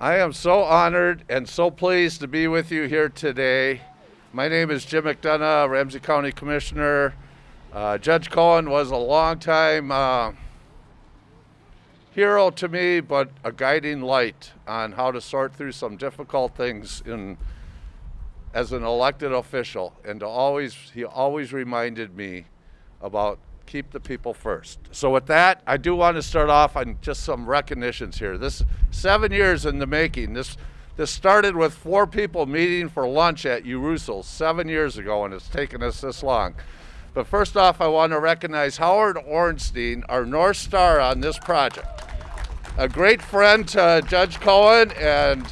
I am so honored and so pleased to be with you here today. My name is Jim McDonough, Ramsey County Commissioner. Uh, Judge Cohen was a longtime uh, hero to me, but a guiding light on how to sort through some difficult things in as an elected official. And to always, he always reminded me about keep the people first. So with that, I do want to start off on just some recognitions here. This seven years in the making. This this started with four people meeting for lunch at Urusel seven years ago, and it's taken us this long. But first off, I want to recognize Howard Ornstein, our North Star on this project. A great friend to Judge Cohen and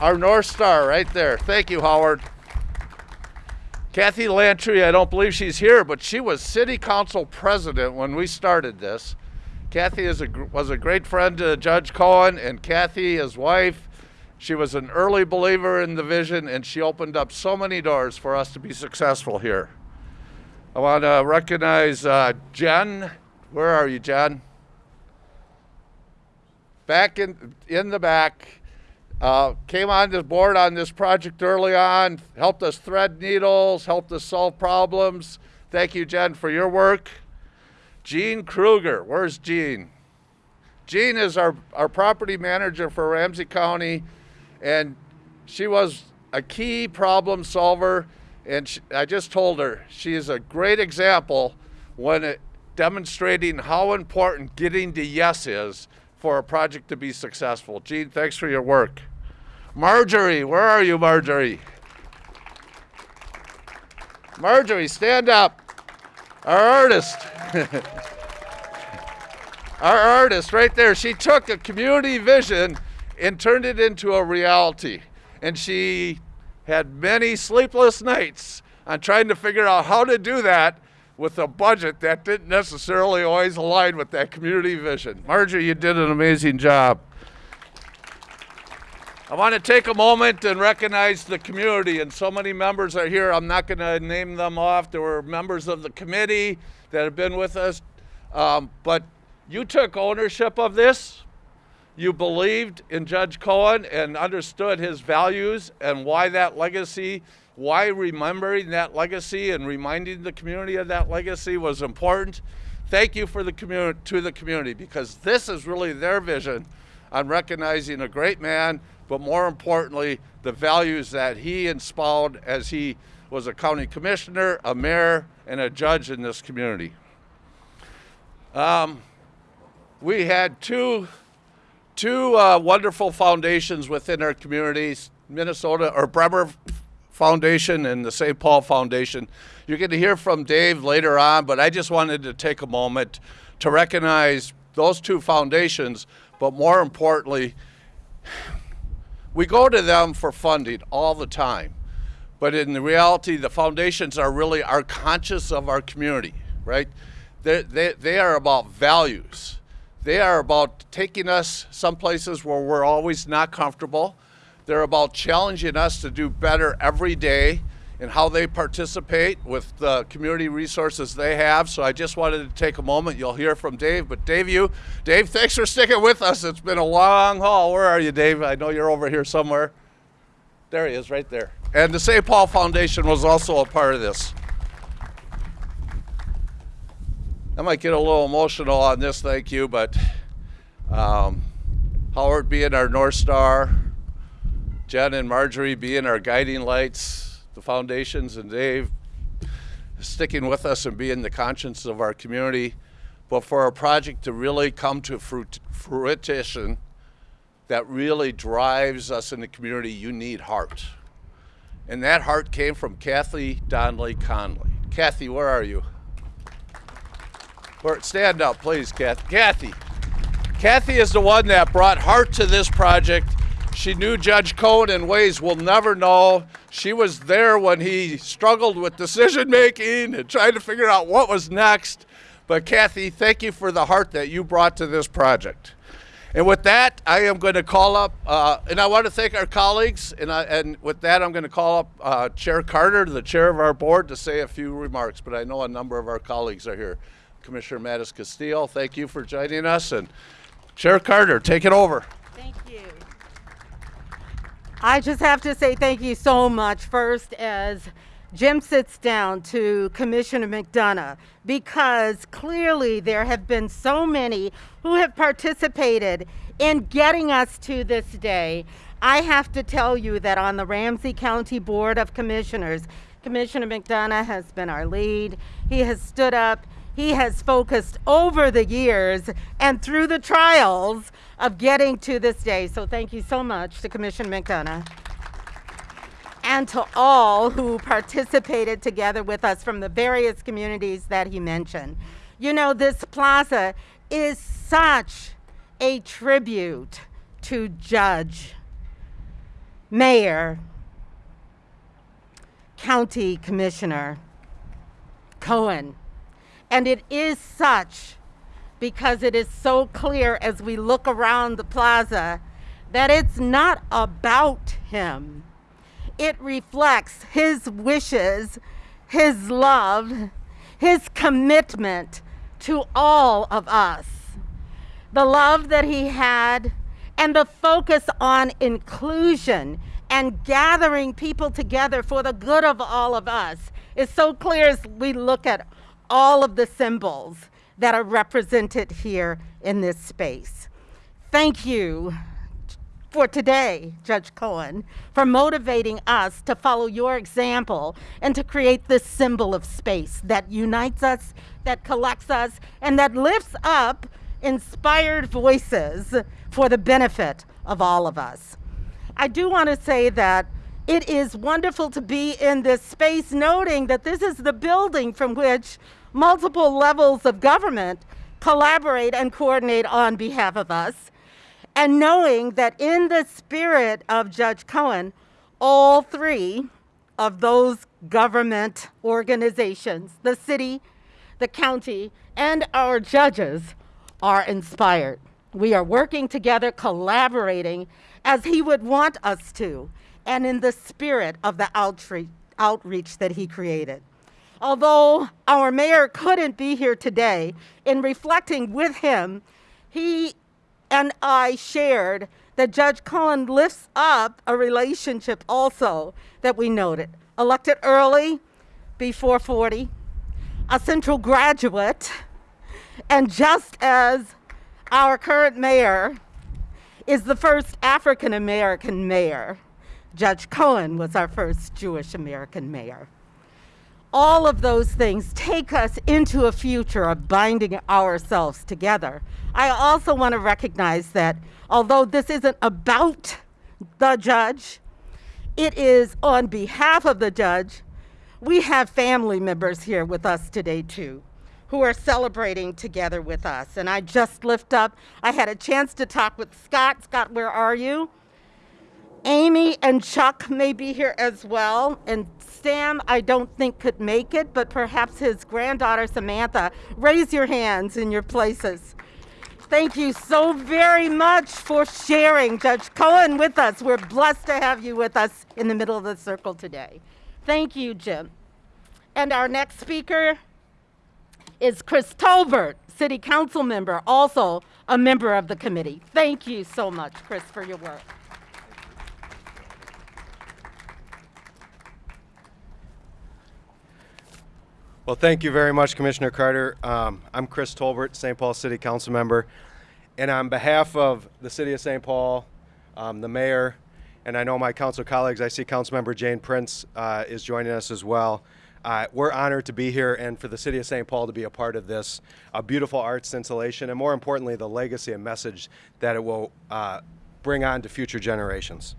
our North Star right there. Thank you, Howard. Kathy Lantry, I don't believe she's here, but she was city council president when we started this. Kathy is a, was a great friend to Judge Cohen, and Kathy, his wife, she was an early believer in the vision, and she opened up so many doors for us to be successful here. I want to recognize uh, Jen. Where are you, Jen? Back in in the back. Uh, came on this board on this project early on, helped us thread needles, helped us solve problems. Thank you, Jen, for your work. Jean Kruger, where's Jean? Jean is our, our property manager for Ramsey County, and she was a key problem solver. And she, I just told her she is a great example when it, demonstrating how important getting to yes is for a project to be successful. Jean, thanks for your work. Marjorie, where are you, Marjorie? Marjorie, stand up. Our artist. Our artist right there. She took a community vision and turned it into a reality. And she had many sleepless nights on trying to figure out how to do that with a budget that didn't necessarily always align with that community vision. Marjorie, you did an amazing job. I want to take a moment and recognize the community, and so many members are here. I'm not going to name them off. There were members of the committee that have been with us, um, but you took ownership of this. You believed in Judge Cohen and understood his values and why that legacy, why remembering that legacy and reminding the community of that legacy was important. Thank you for the community to the community because this is really their vision on recognizing a great man but more importantly, the values that he inspired as he was a county commissioner, a mayor, and a judge in this community. Um, we had two, two uh, wonderful foundations within our communities, Minnesota or Bremer Foundation and the St. Paul Foundation. You're going to hear from Dave later on, but I just wanted to take a moment to recognize those two foundations, but more importantly, we go to them for funding all the time. But in the reality, the foundations are really are conscious of our community, right? They, they, they are about values. They are about taking us some places where we're always not comfortable. They're about challenging us to do better every day and how they participate with the community resources they have. So I just wanted to take a moment. You'll hear from Dave, but Dave, you, Dave, thanks for sticking with us. It's been a long haul. Where are you, Dave? I know you're over here somewhere. There he is, right there. And the St. Paul Foundation was also a part of this. I might get a little emotional on this, thank you, but um, Howard being our North Star, Jen and Marjorie being our guiding lights, the foundations and Dave sticking with us and being the conscience of our community. But for a project to really come to fruition that really drives us in the community, you need heart. And that heart came from Kathy Donnelly Conley. Kathy, where are you? Where, stand up, please, Kathy. Kathy. Kathy is the one that brought heart to this project she knew Judge Cohen in ways we'll never know. She was there when he struggled with decision making and trying to figure out what was next. But Kathy, thank you for the heart that you brought to this project. And with that, I am going to call up, uh, and I want to thank our colleagues. And, I, and with that, I'm going to call up uh, Chair Carter, the chair of our board, to say a few remarks. But I know a number of our colleagues are here. Commissioner MatasCastillo, thank you for joining us. And Chair Carter, take it over. Thank you. I just have to say thank you so much first as Jim sits down to Commissioner McDonough because clearly there have been so many who have participated in getting us to this day. I have to tell you that on the Ramsey County Board of Commissioners, Commissioner McDonough has been our lead. He has stood up, he has focused over the years and through the trials of getting to this day. So thank you so much to Commissioner McDonough and to all who participated together with us from the various communities that he mentioned. You know, this plaza is such a tribute to Judge, Mayor, County Commissioner Cohen. And it is such because it is so clear as we look around the plaza that it's not about him it reflects his wishes, his love, his commitment to all of us. The love that he had and the focus on inclusion and gathering people together for the good of all of us is so clear as we look at all of the symbols that are represented here in this space. Thank you for today, Judge Cohen, for motivating us to follow your example and to create this symbol of space that unites us, that collects us, and that lifts up inspired voices for the benefit of all of us. I do want to say that it is wonderful to be in this space, noting that this is the building from which multiple levels of government collaborate and coordinate on behalf of us and knowing that in the spirit of Judge Cohen, all three of those government organizations, the city, the county, and our judges are inspired. We are working together, collaborating as he would want us to, and in the spirit of the outreach, outreach that he created. Although our mayor couldn't be here today, in reflecting with him, he and I shared that Judge Cohen lifts up a relationship also that we noted. Elected early, before 40, a Central graduate, and just as our current mayor is the first African American mayor, Judge Cohen was our first Jewish American mayor all of those things take us into a future of binding ourselves together. I also want to recognize that although this isn't about the judge, it is on behalf of the judge. We have family members here with us today too who are celebrating together with us. And I just lift up, I had a chance to talk with Scott. Scott, where are you? Amy and Chuck may be here as well, and Sam, I don't think could make it, but perhaps his granddaughter Samantha. Raise your hands in your places. Thank you so very much for sharing Judge Cohen with us. We're blessed to have you with us in the middle of the circle today. Thank you, Jim. And our next speaker is Chris Tolbert, City Council member, also a member of the committee. Thank you so much, Chris, for your work. Well, thank you very much, Commissioner Carter. Um, I'm Chris Tolbert, St. Paul City Council member. And on behalf of the City of St. Paul, um, the mayor, and I know my council colleagues, I see Councilmember Jane Prince uh, is joining us as well. Uh, we're honored to be here and for the City of St. Paul to be a part of this a beautiful arts installation and more importantly, the legacy and message that it will uh, bring on to future generations.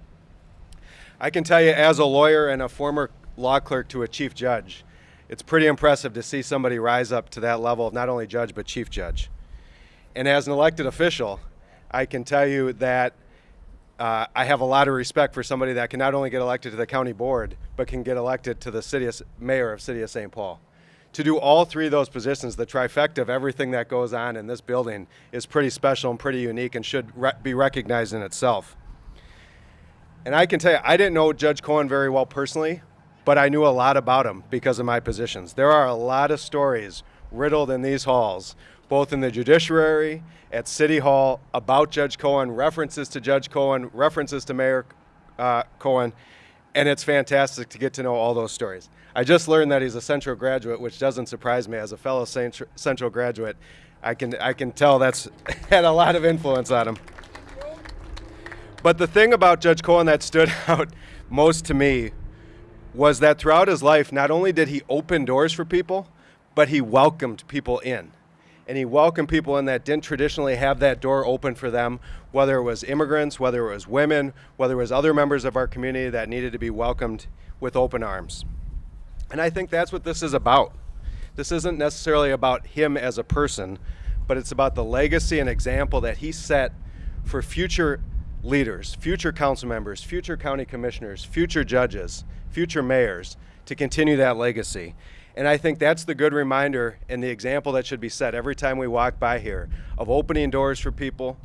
I can tell you as a lawyer and a former law clerk to a chief judge, it's pretty impressive to see somebody rise up to that level of not only judge but chief judge. And as an elected official, I can tell you that uh, I have a lot of respect for somebody that can not only get elected to the county board, but can get elected to the city of, mayor of City of St. Paul. To do all three of those positions, the trifecta of everything that goes on in this building is pretty special and pretty unique and should re be recognized in itself. And I can tell you, I didn't know Judge Cohen very well personally, but I knew a lot about him because of my positions. There are a lot of stories riddled in these halls, both in the judiciary, at City Hall, about Judge Cohen, references to Judge Cohen, references to Mayor uh, Cohen, and it's fantastic to get to know all those stories. I just learned that he's a Central graduate, which doesn't surprise me. As a fellow Central graduate, I can I can tell that's had a lot of influence on him. But the thing about Judge Cohen that stood out most to me was that throughout his life, not only did he open doors for people, but he welcomed people in. And he welcomed people in that didn't traditionally have that door open for them, whether it was immigrants, whether it was women, whether it was other members of our community that needed to be welcomed with open arms. And I think that's what this is about. This isn't necessarily about him as a person, but it's about the legacy and example that he set for future leaders, future council members, future county commissioners, future judges, future mayors to continue that legacy. And I think that's the good reminder and the example that should be set every time we walk by here of opening doors for people,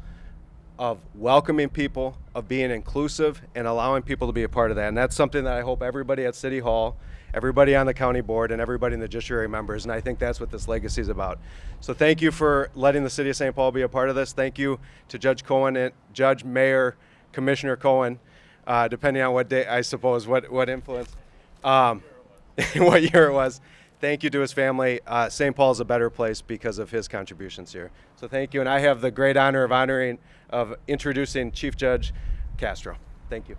of welcoming people, of being inclusive and allowing people to be a part of that. And that's something that I hope everybody at City Hall, everybody on the county board, and everybody in the judiciary members. And I think that's what this legacy is about. So thank you for letting the city of St. Paul be a part of this. Thank you to Judge Cohen and Judge Mayor Commissioner Cohen, uh, depending on what day, I suppose, what, what influence, um, what year it was. Thank you to his family. Uh, St. Paul is a better place because of his contributions here. So thank you, and I have the great honor of honoring, of introducing Chief Judge Castro. Thank you.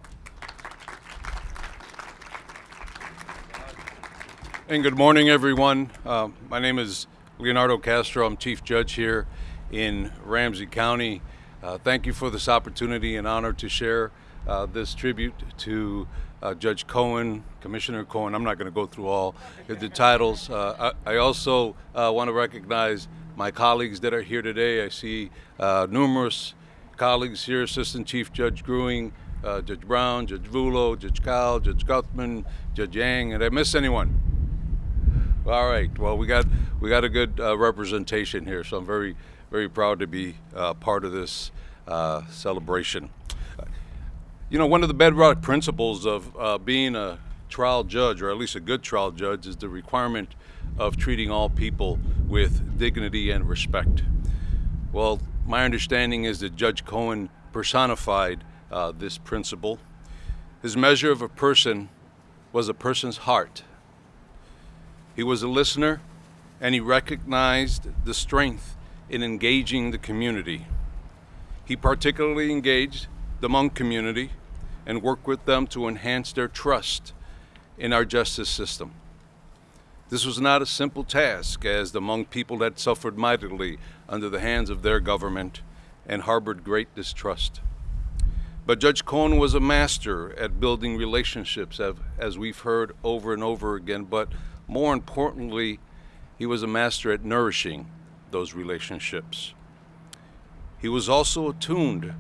And good morning, everyone. Uh, my name is Leonardo Castro. I'm Chief Judge here in Ramsey County. Uh, thank you for this opportunity and honor to share uh, this tribute to uh, Judge Cohen, Commissioner Cohen. I'm not going to go through all the titles. Uh, I, I, also uh, want to recognize my colleagues that are here today. I see uh, numerous colleagues here, Assistant Chief Judge Gruing, uh, Judge Brown, Judge Vuelo, Judge Kyle, Judge Guthmann, Judge Yang, Did I miss anyone? All right. Well, we got we got a good uh, representation here, so I'm very very proud to be uh, part of this uh, celebration. You know, one of the bedrock principles of uh, being a trial judge, or at least a good trial judge, is the requirement of treating all people with dignity and respect. Well, my understanding is that Judge Cohen personified uh, this principle. His measure of a person was a person's heart. He was a listener and he recognized the strength in engaging the community. He particularly engaged the Hmong community and work with them to enhance their trust in our justice system. This was not a simple task, as the Hmong people had suffered mightily under the hands of their government and harbored great distrust. But Judge Cohen was a master at building relationships, as we've heard over and over again, but more importantly, he was a master at nourishing those relationships. He was also attuned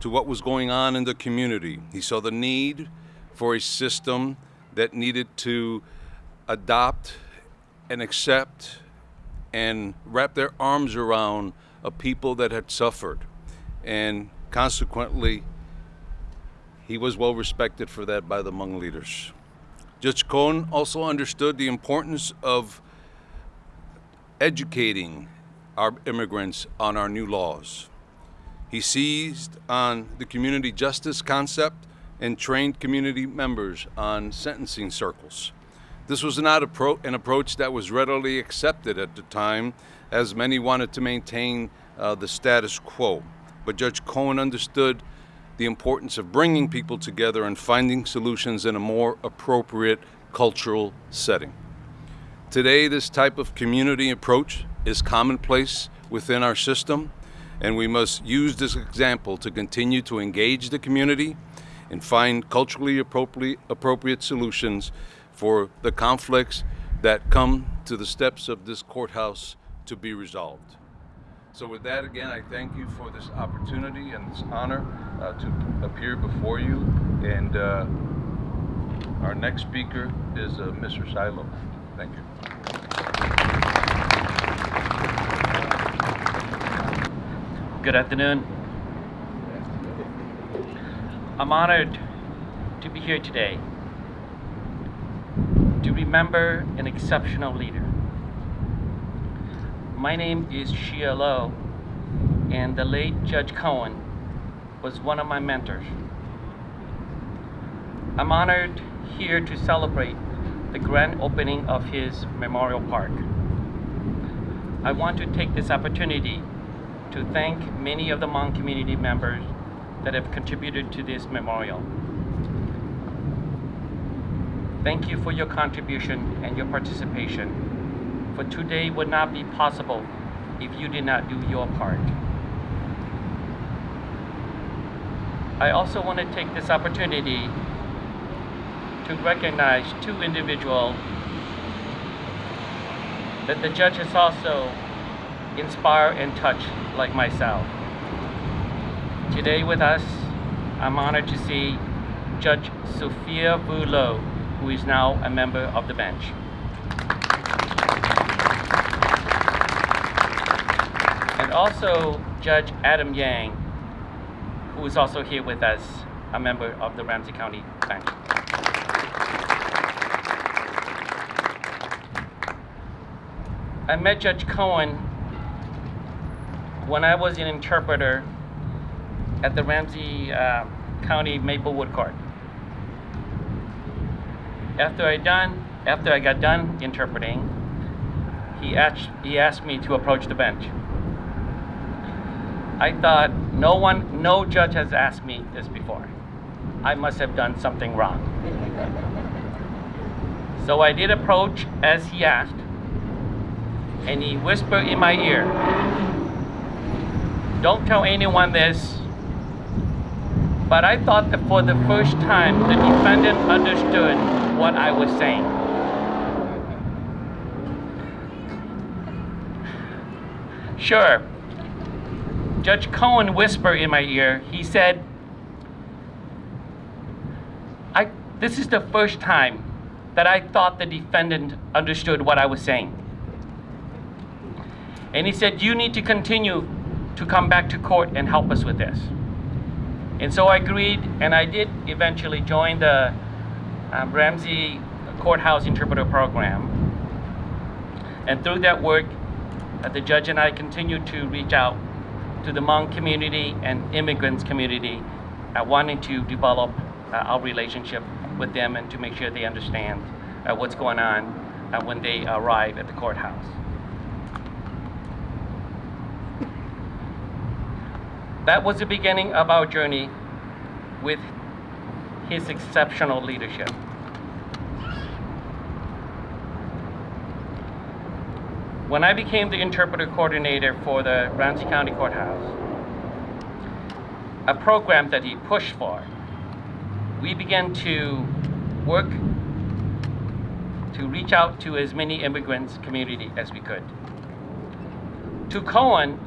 to what was going on in the community. He saw the need for a system that needed to adopt and accept and wrap their arms around a people that had suffered. And consequently, he was well respected for that by the Hmong leaders. Judge Cohen also understood the importance of educating our immigrants on our new laws. He seized on the community justice concept and trained community members on sentencing circles. This was not an approach that was readily accepted at the time, as many wanted to maintain uh, the status quo. But Judge Cohen understood the importance of bringing people together and finding solutions in a more appropriate cultural setting. Today, this type of community approach is commonplace within our system, and we must use this example to continue to engage the community and find culturally appropriate, appropriate solutions for the conflicts that come to the steps of this courthouse to be resolved. So with that, again, I thank you for this opportunity and this honor uh, to appear before you. And uh, our next speaker is uh, Mr. Shia Lo. Thank you. Good afternoon. I'm honored to be here today to remember an exceptional leader my name is Shia Lo, and the late Judge Cohen was one of my mentors. I'm honored here to celebrate the grand opening of his memorial park. I want to take this opportunity to thank many of the Hmong community members that have contributed to this memorial. Thank you for your contribution and your participation, for today would not be possible if you did not do your part. I also want to take this opportunity to recognize two individuals that the judge has also inspired and touch like myself. Today with us, I'm honored to see Judge Sophia Vuelo, who is now a member of the bench. And also Judge Adam Yang, who is also here with us, a member of the Ramsey County bench. I met Judge Cohen when I was an interpreter at the Ramsey uh, County Maplewood Court. After I done, after I got done interpreting, he asked, he asked me to approach the bench. I thought no one, no judge has asked me this before. I must have done something wrong. So I did approach as he asked, and he whispered in my ear, Don't tell anyone this, but I thought that for the first time the defendant understood what I was saying. Sure. Judge Cohen whispered in my ear, he said, I, this is the first time that I thought the defendant understood what I was saying. And he said, You need to continue to come back to court and help us with this. And so I agreed, and I did eventually join the um, Ramsey Courthouse Interpreter Program. And through that work, uh, the judge and I continued to reach out to the Hmong community and immigrants community, uh, wanting to develop uh, our relationship with them and to make sure they understand uh, what's going on uh, when they arrive at the courthouse. That was the beginning of our journey with his exceptional leadership. When I became the interpreter coordinator for the Ramsey County Courthouse, a program that he pushed for, we began to work to reach out to as many immigrants community as we could. To Cohen,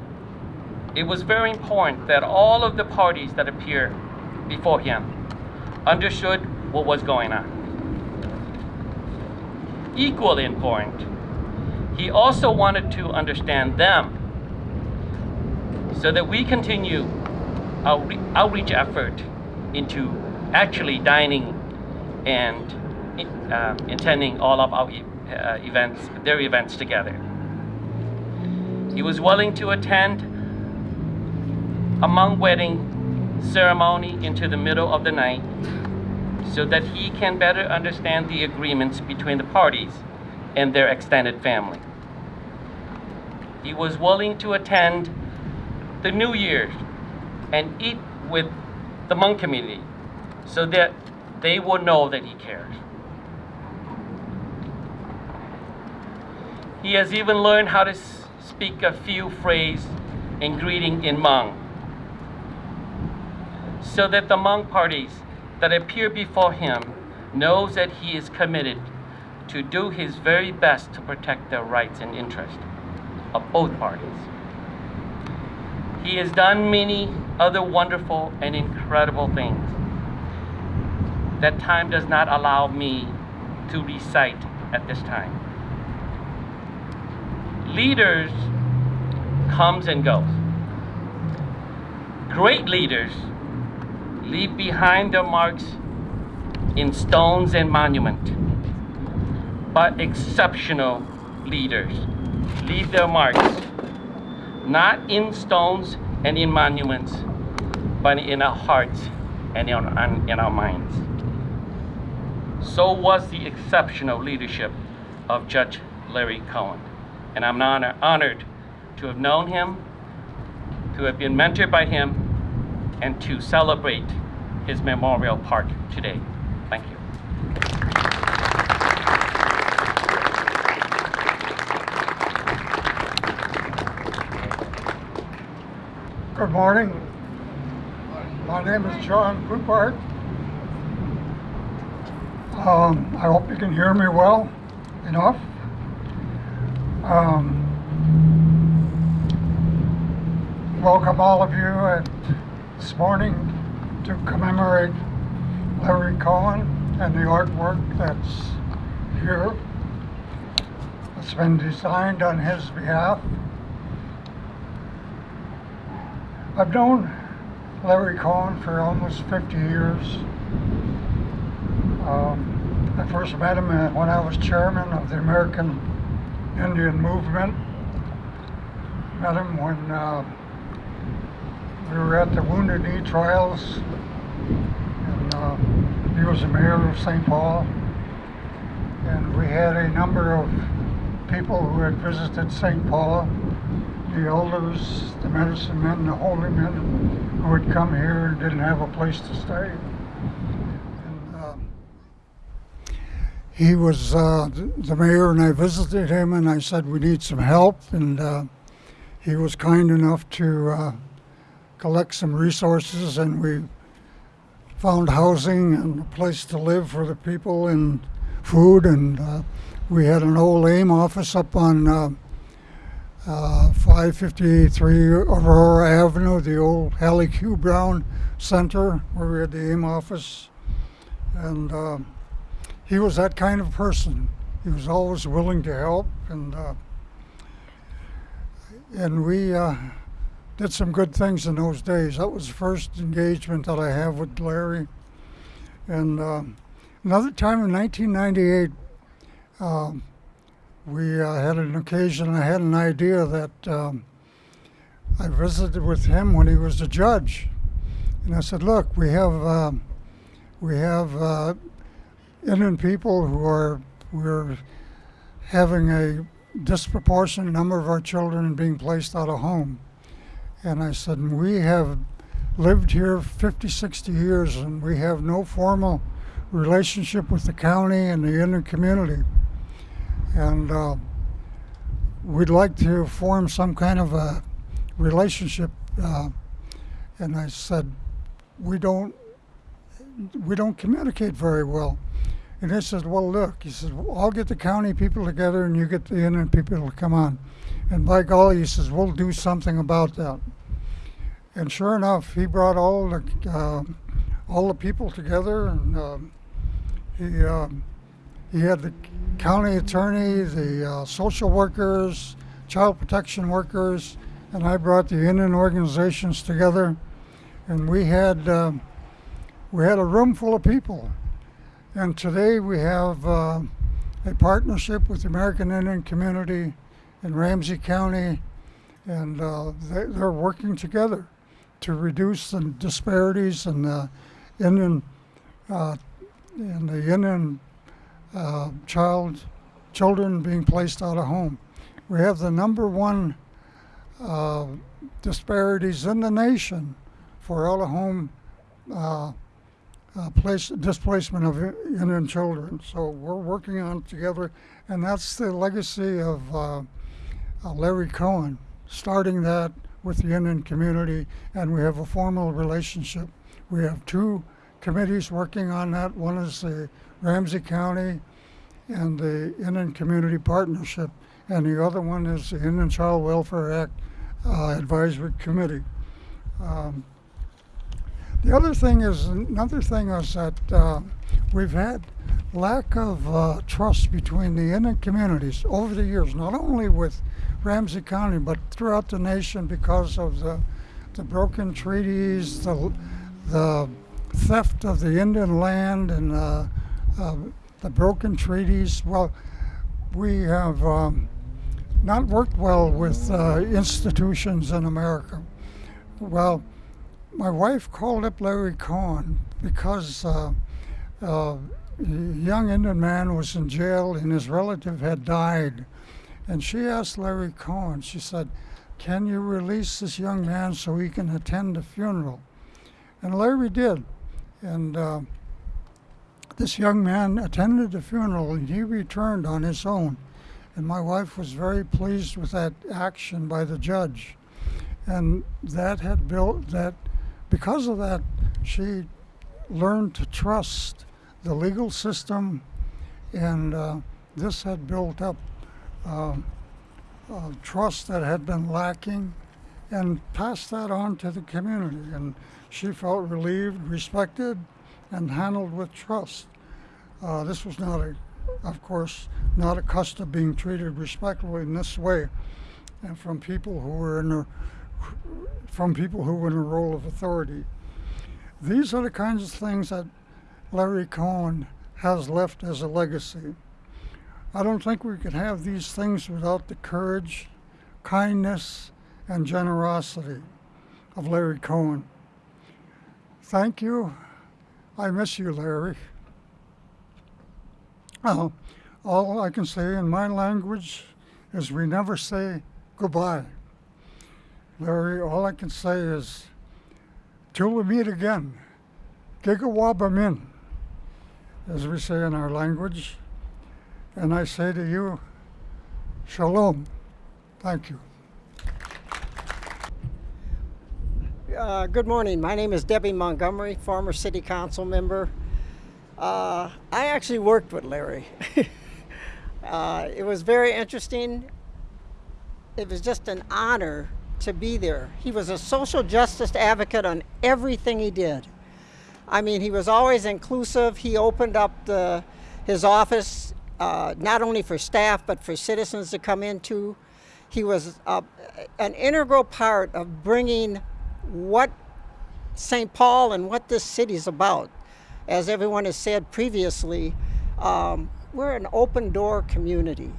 it was very important that all of the parties that appeared before him understood what was going on. Equally important, he also wanted to understand them so that we continue our outreach effort into actually dining and uh, attending all of our uh, events, their events together. He was willing to attend a Hmong wedding ceremony into the middle of the night so that he can better understand the agreements between the parties and their extended family. He was willing to attend the New Year's and eat with the Hmong community so that they would know that he cares. He has even learned how to speak a few phrases and greeting in Hmong so that the Hmong parties that appear before him knows that he is committed to do his very best to protect the rights and interests of both parties. He has done many other wonderful and incredible things that time does not allow me to recite at this time. Leaders comes and goes. Great leaders leave behind their marks in stones and monument. But exceptional leaders leave their marks not in stones and in monuments, but in our hearts and in our, in our minds. so was the exceptional leadership of Judge Larry Cohen. And I'm honor- honored to have known him, to have been mentored by him, and to celebrate his memorial park today. Thank you. Good morning. My name is John Poupart. Um, I hope you can hear me well enough. Um, welcome all of you at, this morning to commemorate Larry Cohen and the artwork that's here. It's been designed on his behalf. I've known Larry Cohen for almost 50 years. Um, I first met him when I was chairman of the American Indian Movement. Met him when uh, we were at the Wounded Knee trials, he was the mayor of St. Paul. And we had a number of people who had visited St. Paul the elders, the medicine men, the holy men who had come here and didn't have a place to stay. And, um, he was uh, the mayor, and I visited him, and I said we need some help, and uh, he was kind enough to uh, collect some resources, and we found housing and a place to live for the people, and food, and uh, we had an old AIM office up on. Uh, uh, 553 Aurora Avenue, the old Hallie Q. Brown Center, where we had the AIM office. And uh, he was that kind of person. He was always willing to help, and uh, and we uh, did some good things in those days. That was the first engagement that I have with Larry. And uh, another time in 1998. Um, we uh, had an occasion, I had an idea that um, I visited with him when he was a judge. And I said, look, we have, um, we have uh, Indian people who are, we're having a disproportionate number of our children being placed out of home. And I said, we have lived here 50, 60 years and we have no formal relationship with the county and the Indian community and uh, we'd like to form some kind of a relationship. Uh, and I said, we don't, we don't communicate very well. And he said, well, look, he says, well, I'll get the county people together and you get the Indian people to come on. And by golly, he says, we'll do something about that. And sure enough, he brought all the, uh, all the people together and um, he, um, he had the county attorney, the uh, social workers, child protection workers, and I brought the Indian organizations together, and we had uh, we had a room full of people. And today we have uh, a partnership with the American Indian community in Ramsey County, and uh, they, they're working together to reduce the disparities in the Indian uh, in the Indian uh, child children being placed out of home. We have the number one uh, disparities in the nation for out of home uh, uh, place displacement of Indian children. So we're working on it together, and that's the legacy of uh, Larry Cohen, starting that with the Indian community, and we have a formal relationship. We have two committees working on that. One is the Ramsey County and the Indian Community Partnership, and the other one is the Indian Child Welfare Act uh, Advisory Committee. Um, the other thing is another thing is that uh, we've had lack of uh, trust between the Indian communities over the years, not only with Ramsey County but throughout the nation because of the the broken treaties, the the theft of the Indian land, and uh, uh, the broken treaties. Well, we have um, not worked well with uh, institutions in America. Well, my wife called up Larry Cohen because uh, uh, young Indian man was in jail and his relative had died. And she asked Larry Cohen, she said, Can you release this young man so he can attend the funeral? And Larry did. And uh, this young man attended the funeral and he returned on his own. And my wife was very pleased with that action by the judge. And that had built that, because of that, she learned to trust the legal system, and uh, this had built up uh, trust that had been lacking and passed that on to the community. And she felt relieved, respected, and handled with trust. Uh, this was not a, of course, not accustomed to being treated respectfully in this way, and from people who were in a, from people who were in a role of authority. These are the kinds of things that Larry Cohen has left as a legacy. I don't think we could have these things without the courage, kindness, and generosity of Larry Cohen. Thank you. I miss you, Larry. Uh, all I can say in my language is we never say goodbye. Larry, all I can say is till we meet again, gigawabamin, as we say in our language. And I say to you, shalom. Thank you. Uh, good morning. My name is Debbie Montgomery, former city council member. Uh, I actually worked with Larry. uh, it was very interesting. It was just an honor to be there. He was a social justice advocate on everything he did. I mean, he was always inclusive. He opened up the, his office uh, not only for staff but for citizens to come into. He was uh, an integral part of bringing what St. Paul and what this city is about. As everyone has said previously, um, we're an open door community.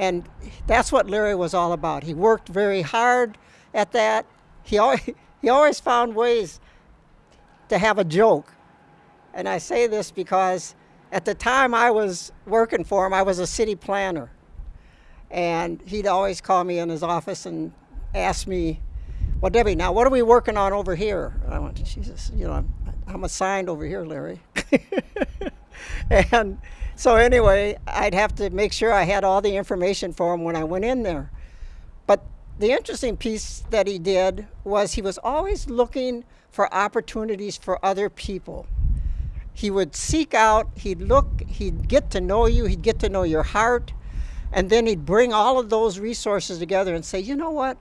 And that's what Larry was all about. He worked very hard at that. He always, he always found ways to have a joke. And I say this because at the time I was working for him, I was a city planner. And he'd always call me in his office and ask me, well, Debbie, now what are we working on over here? And I went, Jesus, you know, I'm, I'm assigned over here, Larry. and so anyway, I'd have to make sure I had all the information for him when I went in there. But the interesting piece that he did was he was always looking for opportunities for other people. He would seek out, he'd look, he'd get to know you, he'd get to know your heart, and then he'd bring all of those resources together and say, you know what?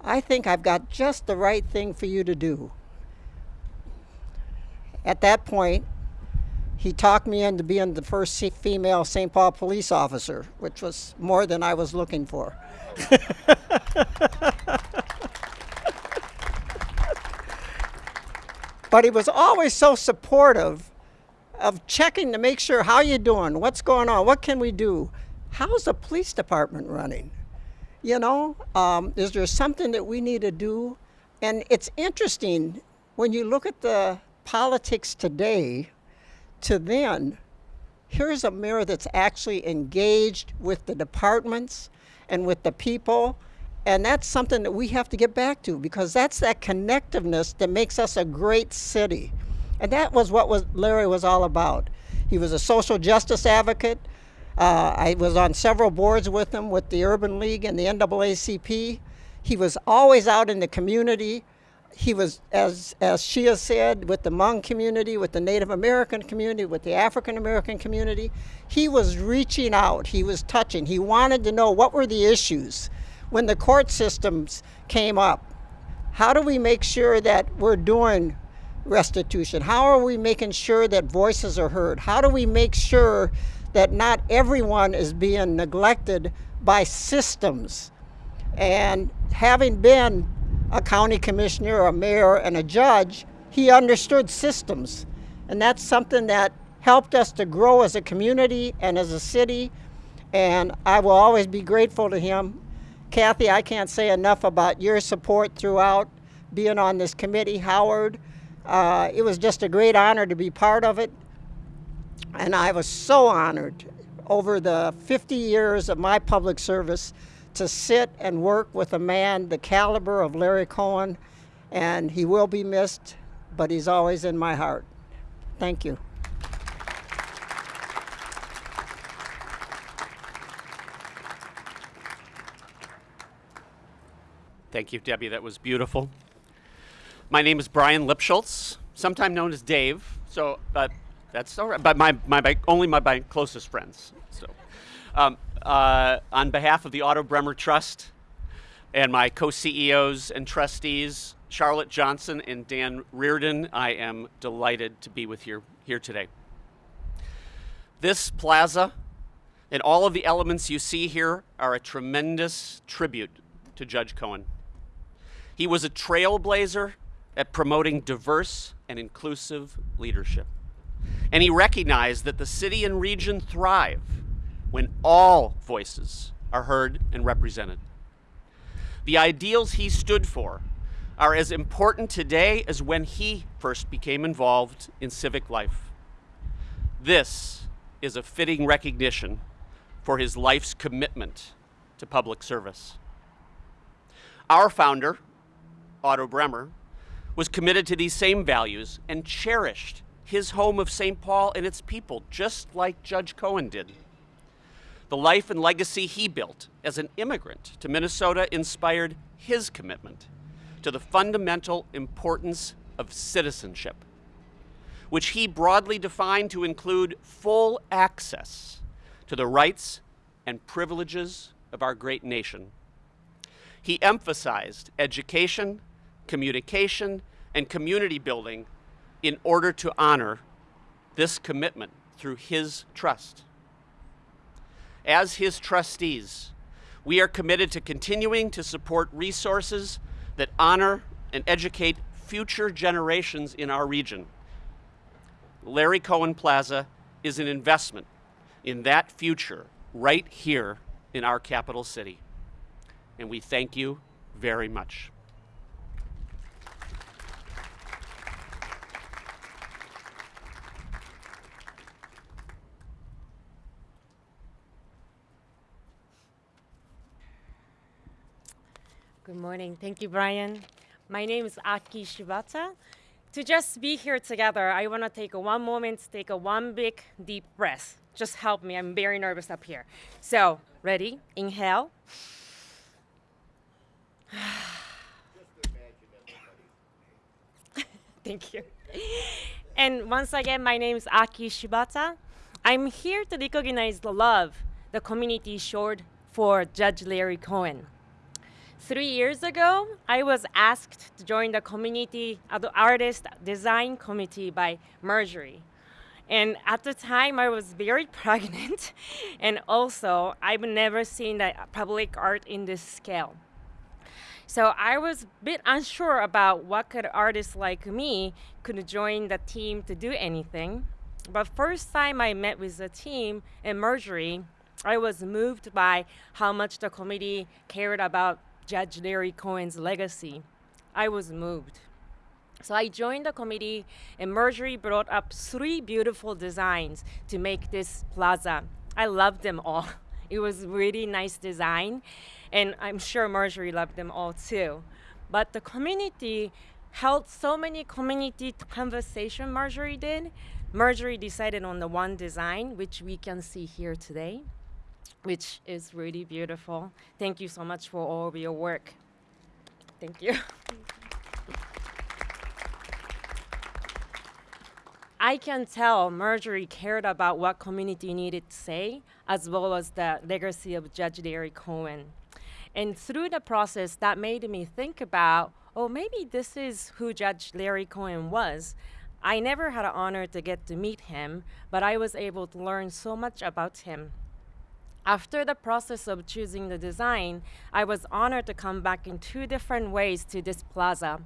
I think I've got just the right thing for you to do. At that point, he talked me into being the first female St. Paul police officer, which was more than I was looking for. but he was always so supportive of checking to make sure how you doing, what's going on, what can we do, how's the police department running? You know, um, is there something that we need to do? And it's interesting when you look at the politics today to then, here's a mayor that's actually engaged with the departments and with the people. And that's something that we have to get back to because that's that connectiveness that makes us a great city. And that was what was Larry was all about. He was a social justice advocate. Uh, I was on several boards with him with the Urban League and the NAACP. He was always out in the community. He was, as, as Shia said, with the Hmong community, with the Native American community, with the African American community. He was reaching out, he was touching. He wanted to know what were the issues when the court systems came up. How do we make sure that we're doing restitution? How are we making sure that voices are heard? How do we make sure that not everyone is being neglected by systems? And having been a county commissioner, a mayor, and a judge, he understood systems. And that's something that helped us to grow as a community and as a city. And I will always be grateful to him. Kathy, I can't say enough about your support throughout being on this committee. Howard, uh, it was just a great honor to be part of it. And I was so honored over the 50 years of my public service to sit and work with a man the caliber of Larry Cohen. And he will be missed, but he's always in my heart. Thank you. Thank you, Debbie. That was beautiful. My name is Brian Lipschultz, sometime known as Dave. So, but that's all right. But my, my, my only my, my closest friends. So, um, uh, on behalf of the Otto Bremer Trust and my co-CEOs and trustees, Charlotte Johnson and Dan Reardon, I am delighted to be with you here today. This plaza and all of the elements you see here are a tremendous tribute to Judge Cohen. He was a trailblazer at promoting diverse and inclusive leadership. And he recognized that the city and region thrive when all voices are heard and represented. The ideals he stood for are as important today as when he first became involved in civic life. This is a fitting recognition for his life's commitment to public service. Our founder, Otto Bremer, was committed to these same values and cherished his home of St. Paul and its people, just like Judge Cohen did. The life and legacy he built as an immigrant to Minnesota inspired his commitment to the fundamental importance of citizenship, which he broadly defined to include full access to the rights and privileges of our great nation. He emphasized education, communication, and community building in order to honor this commitment through his trust. As his trustees, we are committed to continuing to support resources that honor and educate future generations in our region. Larry Cohen Plaza is an investment in that future right here in our capital city. And we thank you very much. Good morning. Thank you, Brian. My name is Aki Shibata. To just be here together, I want to take one moment, take a one big deep breath. Just help me. I'm very nervous up here. So, ready? Inhale. Thank you. And once again, my name is Aki Shibata. I'm here to recognize the love the community showed for Judge Larry Cohen. Three years ago, I was asked to join the community, uh, the artist design committee by Marjorie. And at the time, I was very pregnant, and also I've never seen the public art in this scale. So I was a bit unsure about what could artists like me could join the team to do anything. But first time I met with the team and Marjorie, I was moved by how much the committee cared about Judge Larry Cohen's legacy. I was moved. So I joined the committee, and Marjorie brought up three beautiful designs to make this plaza. I loved them all. It was really nice design, and I'm sure Marjorie loved them all too. But the community held so many community conversation Marjorie did. Marjorie decided on the one design, which we can see here today which is really beautiful. Thank you so much for all of your work. Thank you. I can tell Marjorie cared about what community needed to say, as well as the legacy of Judge Larry Cohen. And through the process, that made me think about, oh, maybe this is who Judge Larry Cohen was. I never had an honor to get to meet him, but I was able to learn so much about him. After the process of choosing the design, I was honored to come back in two different ways to this plaza.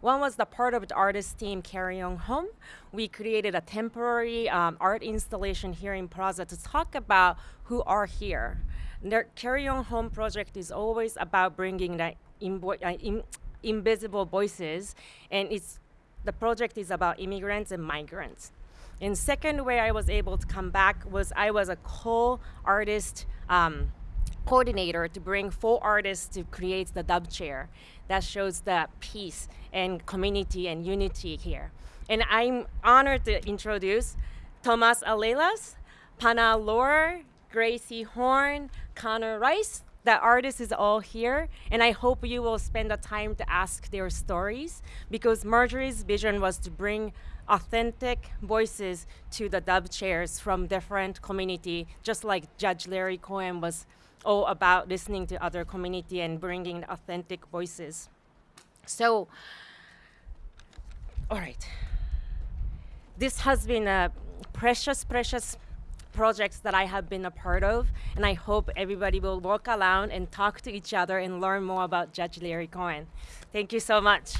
One was the part of the artist team Carry On Home. We created a temporary um, art installation here in Plaza to talk about who are here. Their Carry On Home project is always about bringing the uh, in, invisible voices, and it's the project is about immigrants and migrants. And second way I was able to come back was I was a co-artist um, coordinator to bring four artists to create the dub chair that shows the peace and community and unity here. And I'm honored to introduce Thomas Alelas, Pana Lore, Gracie Horn, Connor Rice. The artist is all here, and I hope you will spend the time to ask their stories because Marjorie's vision was to bring authentic voices to the dub chairs from different community, just like Judge Larry Cohen was all about listening to other community and bringing authentic voices. So, all right. This has been a precious, precious projects that I have been a part of, and I hope everybody will walk around and talk to each other and learn more about Judge Larry Cohen. Thank you so much.